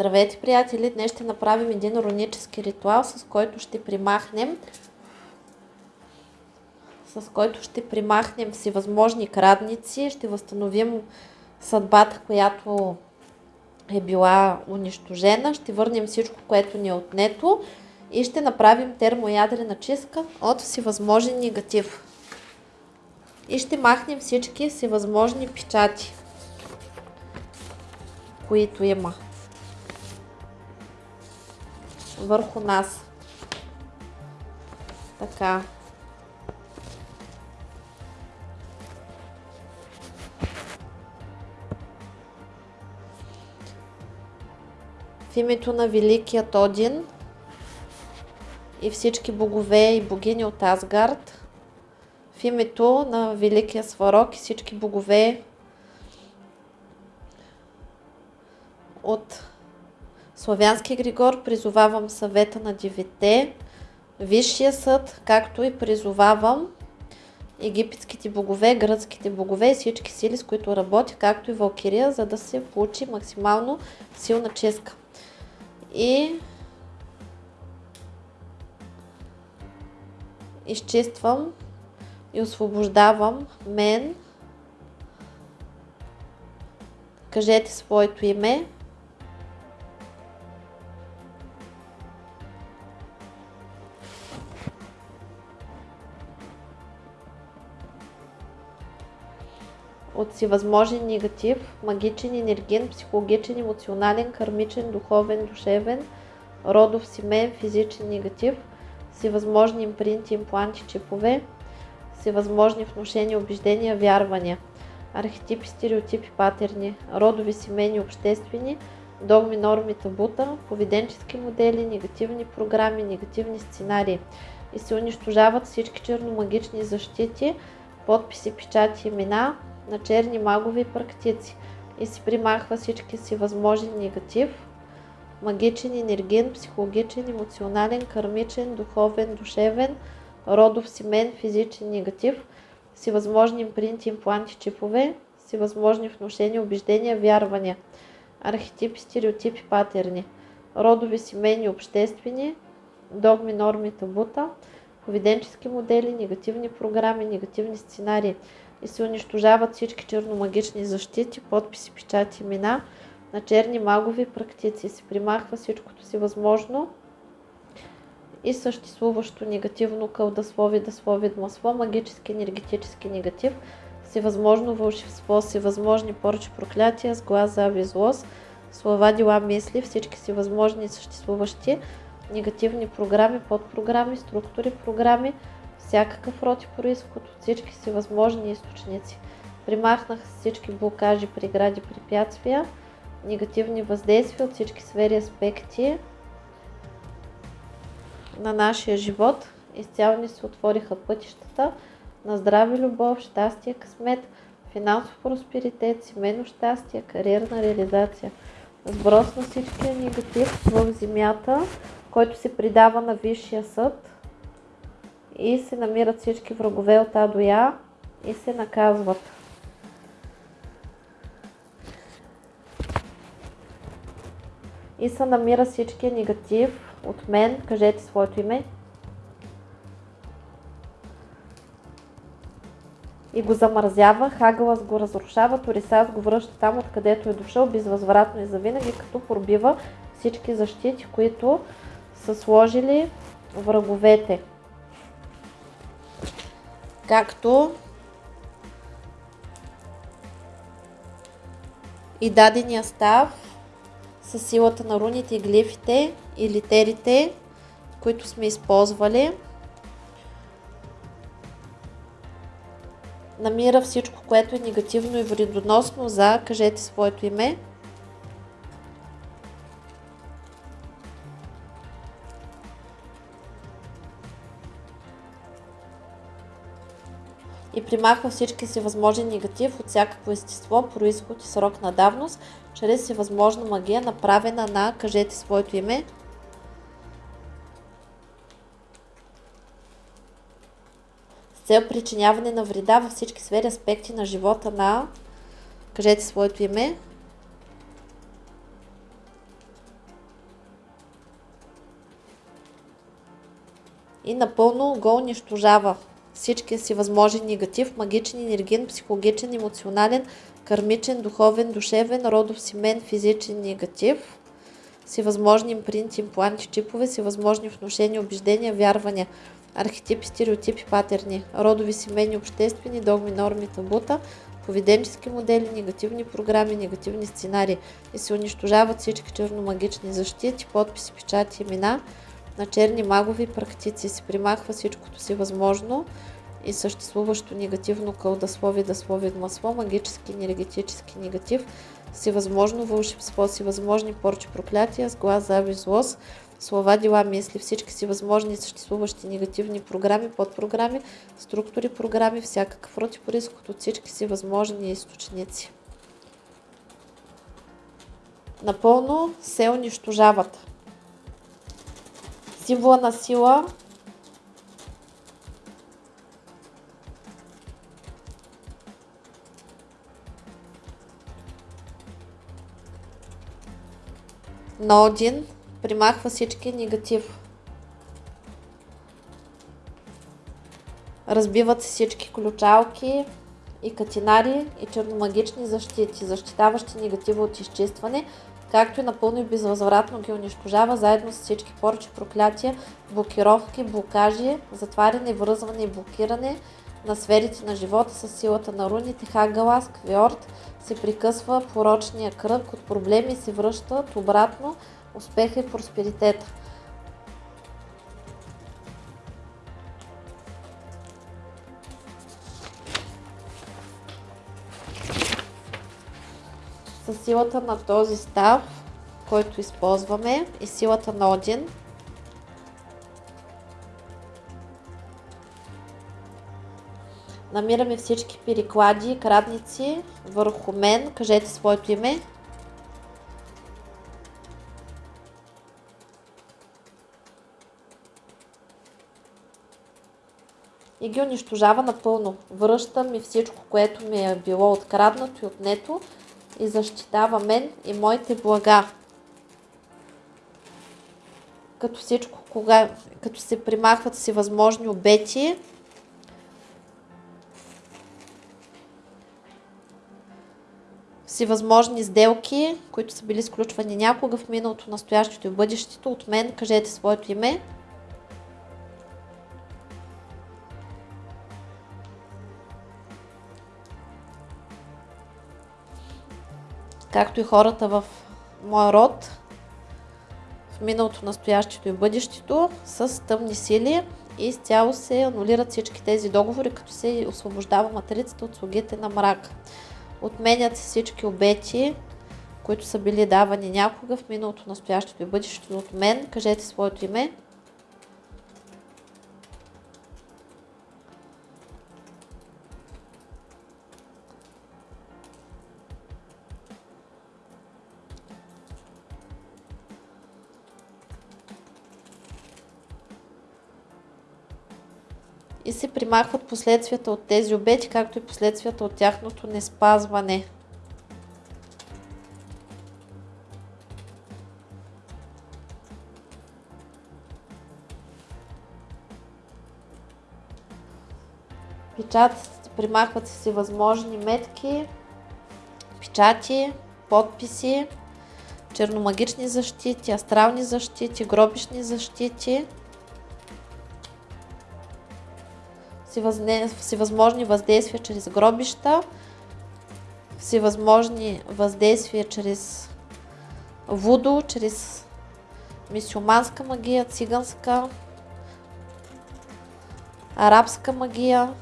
Здравейте, приятели! Днес ще направим един рунически ритуал, с който ще примахнем с който ще примахнем всевъзможни крадници, ще възстановим съдбата, която е била унищожена, ще върнем всичко, което ни е отнето и ще направим термоядрена чистка от всевъзможен негатив. И ще махнем всички всевъзможни печати, които има върху нас. Така. В името на Великият Один и всички богове и богини от Асгард, в името на Великия Сварог и всички богове Славянски Григор призовавам съвета на девете, Висшия съд, както и призовавам египетските богове, гръцките богове и всички сили, с които работя, както и Валкирия, за да се получи максимално силна ческа. И изчиствам и освобождавам мен. Кажете своето име. От всевъзможен негатив, магичен, енерген, психологичен, емоционален, кармичен, духовен, душевен, родов, семейен, физичен негатив, всевъзможни импринти, импланти, чипове, всевъзможни внушения, убеждения, вярвания, архетипи, стереотипи, патерни, родови, семейни, обществени, догми, норми, табута, поведенчески модели, негативни програми, негативни сценарии. И се унищожават всички черномагични защити, подписи, печати, имена, на черни магови практици и си примахва всички си възможен негатив, магичен, енерген, психологичен, емоционален, кармичен, духовен, душевен, родов, семен, физичен негатив, всевъзможни импринти, импланти, чипове, всевъзможни внушения, убеждения, вярвания, архетипи, стереотипи, патерни, родови, семейни, обществени, догми, норми, табута, поведенчески модели, негативни програми, негативни сценарии, и се унищожават всички черномагични защити, подписи, печати, имена на черни магови практици. Се примахва всичкото си възможно и съществуващо негативно кълдаслови, даслови, масло, магически, енергетически негатив, всевъзможно вълшебство, всевъзможни порчи, проклятия, с глаз, слова, дела, мисли, всички си възможни съществуващи негативни програми, подпрограми, структури, програми, всякакъв род и происход от всички си възможни източници. Примахнах всички блокажи, прегради, препятствия, негативни въздействия от всички сфери аспекти на нашия живот. Изцяло ни се отвориха пътищата на здраве, любов, щастие, късмет, финансов просперитет, семейно щастие, кариерна реализация. Сброс на всичкия негатив в земята, който се придава на Висшия съд, и се намират всички врагове от А до Я и се наказват. И се намира всички негатив от мен. Кажете своето име. И го замързява, Хагълас го разрушава, Торисас го връща там, откъдето е дошъл, безвъзвратно и завинаги, като пробива всички защити, които са сложили враговете както и дадения став с силата на руните, глифите и литерите, които сме използвали. Намира всичко, което е негативно и вредоносно за кажете своето име. И примахва всички си възможни негатив от всякакво естество, происход и срок на давност, чрез всевъзможна магия, направена на кажете своето име. С цел причиняване на вреда във всички сфери аспекти на живота на кажете своето име. И напълно го унищожава всичкия си възможен негатив, магичен, енерген, психологичен, емоционален, кармичен, духовен, душевен, родов, семен, физичен негатив, всевъзможни импринти, импланти, чипове, всевъзможни вношения, убеждения, вярвания, архетипи, стереотипи, патерни, родови, семейни, обществени, догми, норми, табута, поведенчески модели, негативни програми, негативни сценарии и се унищожават всички черномагични защити, подписи, печати, имена на черни магови практици. Се примахва всичкото си възможно и съществуващо негативно кълдаслови, даслови, масло, магически, енергетически негатив, всевъзможно вълшебство, всевъзможни порчи, проклятия, с глас, завист, злост, слова, дела, мисли, всички си възможни и съществуващи негативни програми, подпрограми, структури, програми, всякакъв род и происход от всички си възможни източници. Напълно се унищожават. Символа на сила на Один примахва всички негатив. Разбиват се всички ключалки и катинари и черномагични защити, защитаващи негатива от изчистване, както и напълно и безвъзвратно ги унищожава, заедно с всички порчи, проклятия, блокировки, блокажи, затваряне, връзване и блокиране на сферите на живота с силата на руните, Хагалас, Квиорд, се прикъсва порочния кръг от проблеми и се връщат обратно успеха и просперитета. С силата на този став, който използваме и силата на Один, намираме всички переклади крадници върху мен. Кажете своето име. И ги унищожава напълно. Връща ми всичко, което ми е било откраднато и отнето и защитава мен и моите блага. Като всичко, кога, като се примахват си възможни обети, всевъзможни сделки, които са били сключвани някога в миналото, настоящето и бъдещето. От мен кажете своето име. Както и хората в моя род, в миналото, настоящето и бъдещето, с тъмни сили и изцяло се анулират всички тези договори, като се освобождава матрицата от слугите на мрак. Отменят се всички обети, които са били давани някога в миналото, настоящето и бъдещето от мен. Кажете своето име. И се примахват последствията от тези обети, както и последствията от тяхното неспазване. Печат, примахват се си възможни метки, печати, подписи, черномагични защити, астрални защити, гробишни защити – всевъзможни въздействия чрез гробища, всевъзможни въздействия чрез вудо, чрез мисюманска магия, циганска, арабска магия,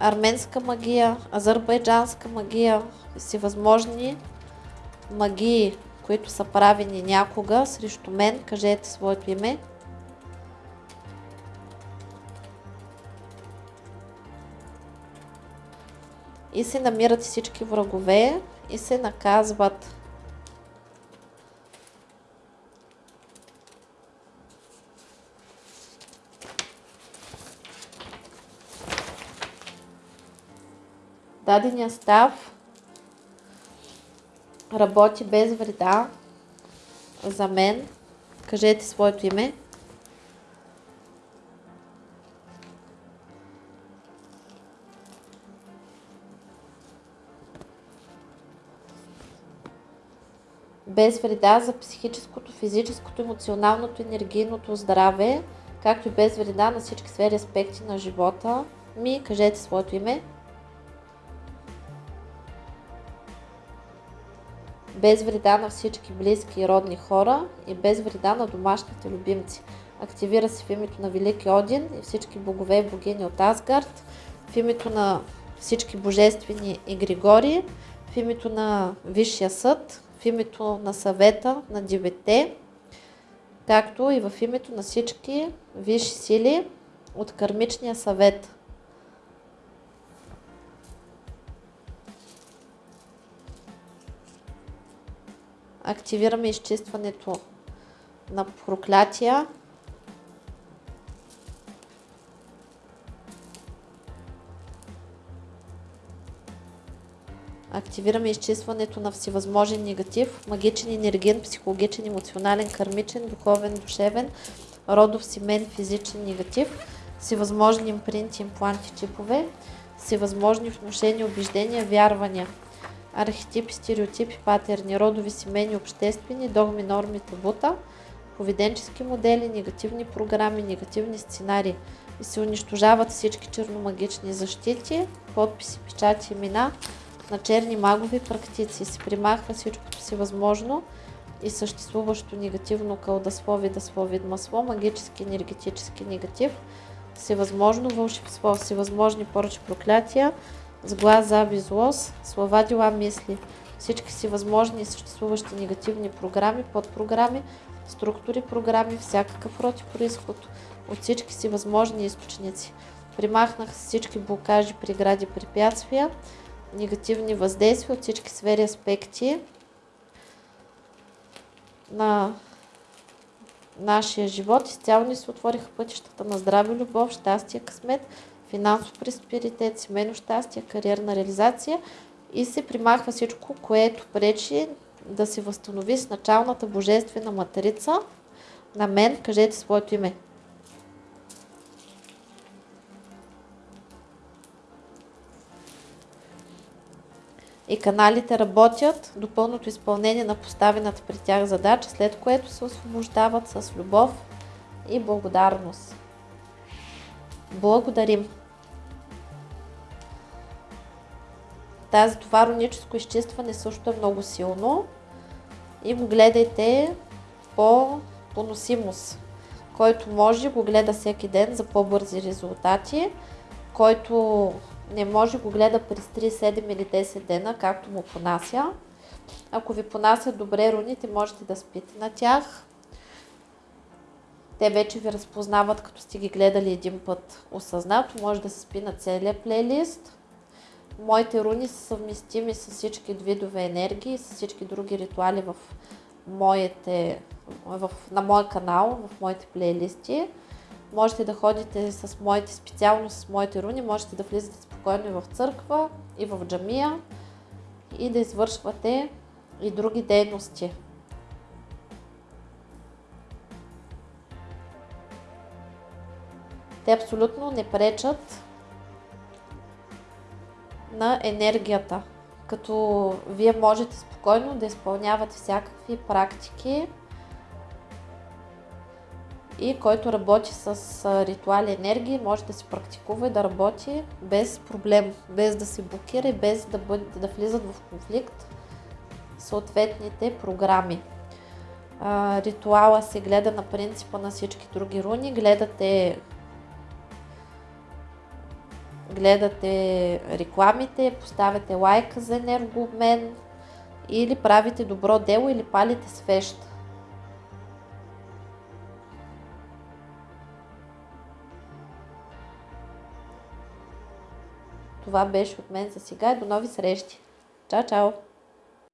арменска магия, азербайджанска магия, всевъзможни магии, които са правени някога срещу мен, кажете своето име. И се намират всички врагове и се наказват. Дадения став работи без вреда за мен. Кажете своето име. Без вреда за психическото, физическото, емоционалното, енергийното здраве, както и без вреда на всички сфери аспекти на живота ми. Кажете своето име. без вреда на всички близки и родни хора и без вреда на домашните любимци. Активира се в името на Велики Один и всички богове и богини от Асгард, в името на всички божествени и Григори, в името на Висшия съд, в името на съвета на девете, както и в името на всички висши сили от Кармичния съвет. активираме изчистването на проклятия. Активираме изчистването на всевъзможен негатив, магичен, енерген, психологичен, емоционален, кармичен, духовен, душевен, родов, семен, физичен негатив, всевъзможни импринти, импланти, чипове, всевъзможни внушения, убеждения, вярвания – архетипи, стереотипи, патерни, родови, семейни, обществени, догми, норми, табута, поведенчески модели, негативни програми, негативни сценарии и се унищожават всички черномагични защити, подписи, печати, имена на черни магови практици. Се примахва всичкото си възможно и съществуващо негативно кълдаслови, даслови, масло, магически, енергетически негатив, всевъзможно вълшебство, всевъзможни поръчи проклятия, с глас, заби, слова, дела, мисли, всички си възможни и съществуващи негативни програми, подпрограми, структури, програми, всякакъв род и происход от всички си възможни източници. Примахнах всички блокажи, прегради, препятствия, негативни въздействия от всички сфери аспекти на нашия живот. Изцяло ни се отвориха пътищата на здраве, любов, щастие, късмет, финансов просперитет, семейно щастие, кариерна реализация и се примахва всичко, което пречи да се възстанови с началната божествена матрица на мен. Кажете своето име. И каналите работят до пълното изпълнение на поставената при тях задача, след което се освобождават с любов и благодарност. Благодарим! Тази това роническо изчистване също е много силно и го гледайте по поносимост. Който може, го гледа всеки ден за по-бързи резултати. Който не може, го гледа през 3, 7 или 10 дена, както му понася. Ако ви понасят добре руните, можете да спите на тях. Те вече ви разпознават, като сте ги гледали един път осъзнато. Може да се спи на целия плейлист. Моите руни са съвместими с всички видове енергии, с всички други ритуали в моите, в, на моя канал, в моите плейлисти. Можете да ходите с моите, специално с моите руни, можете да влизате спокойно и в църква, и в джамия, и да извършвате и други дейности. Те абсолютно не пречат на енергията. Като вие можете спокойно да изпълнявате всякакви практики и който работи с ритуали енергии, може да се практикува и да работи без проблем, без да се блокира и без да, бъде, да влизат в конфликт съответните програми. ритуала се гледа на принципа на всички други руни. Гледате гледате рекламите, поставяте лайк за енергообмен или правите добро дело или палите свещ. Това беше от мен за сега и до нови срещи. Чао, чао!